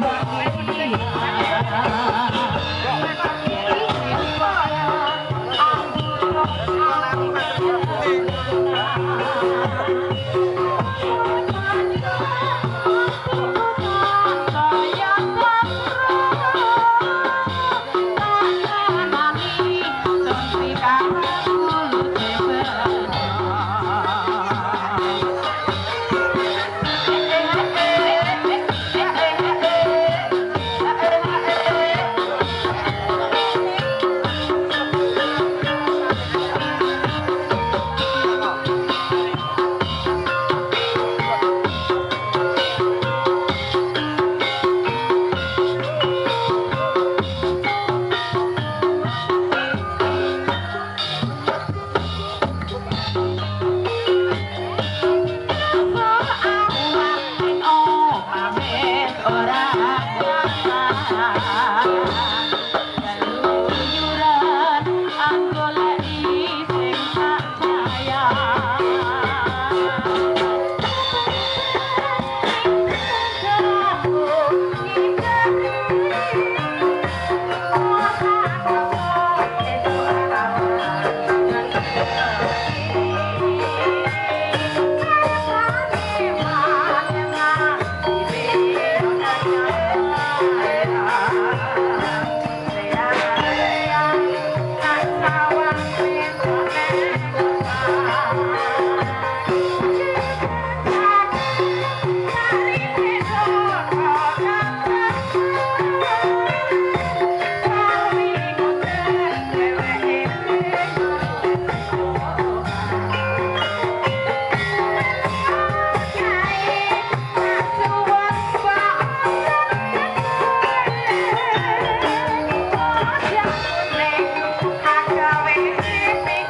Bye.